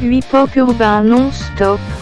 8 pop non-stop.